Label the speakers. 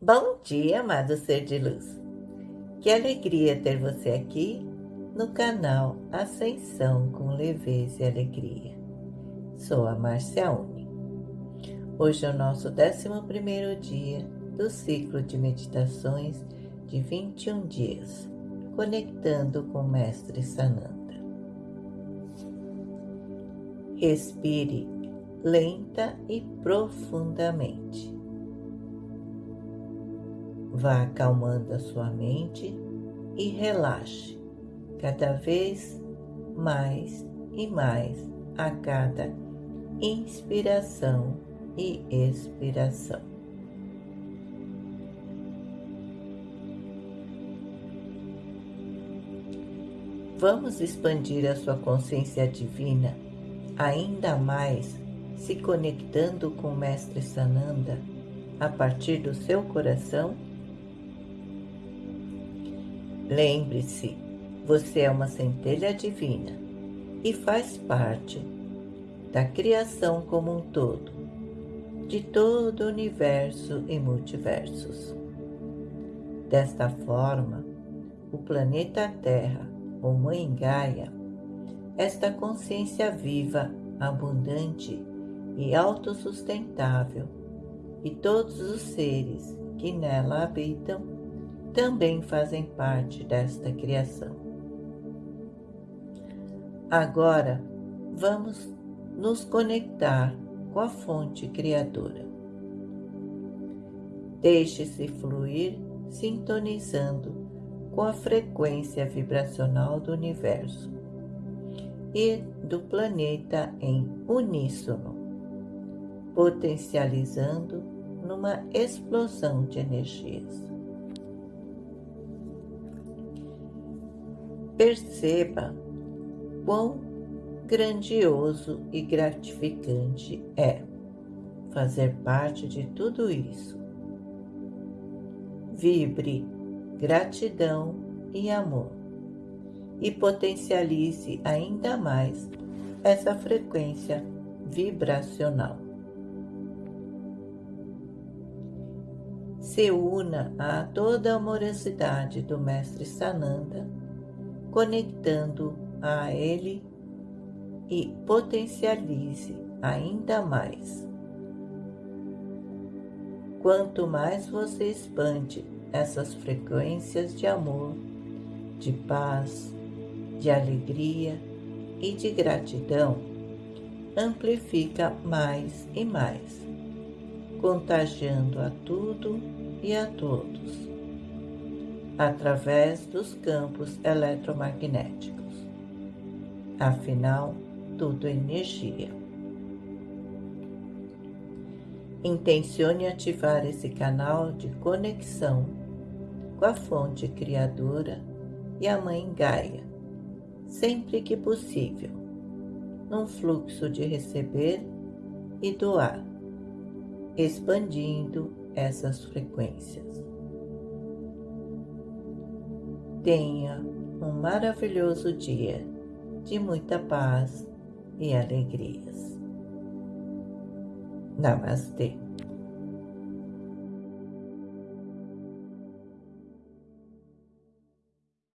Speaker 1: Bom dia, amado ser de luz. Que alegria ter você aqui no canal Ascensão com Leveza e Alegria. Sou a Márcia Uni. Hoje é o nosso 11 dia do ciclo de meditações de 21 dias, conectando com o Mestre Sananda. Respire lenta e profundamente Vá acalmando a sua mente e relaxe cada vez mais e mais a cada inspiração e expiração. Vamos expandir a sua consciência divina ainda mais se conectando com o Mestre Sananda a partir do seu coração? Lembre-se, você é uma centelha divina e faz parte da criação como um todo, de todo o universo e multiversos. Desta forma, o planeta Terra, ou Mãe Gaia, esta consciência viva, abundante e autossustentável, e todos os seres que nela habitam também fazem parte desta criação. Agora, vamos nos conectar com a fonte criadora. Deixe-se fluir sintonizando com a frequência vibracional do universo e do planeta em uníssono, potencializando numa explosão de energias. Perceba quão grandioso e gratificante é fazer parte de tudo isso. Vibre gratidão e amor e potencialize ainda mais essa frequência vibracional. Se una a toda a amorosidade do Mestre Sananda conectando a ele e potencialize ainda mais. Quanto mais você expande essas frequências de amor, de paz, de alegria e de gratidão, amplifica mais e mais, contagiando a tudo e a todos através dos campos eletromagnéticos. Afinal, tudo é energia. Intencione ativar esse canal de conexão com a fonte criadora e a Mãe Gaia, sempre que possível, num fluxo de receber e doar, expandindo essas frequências. Tenha um maravilhoso dia de muita paz e alegrias. Namastê.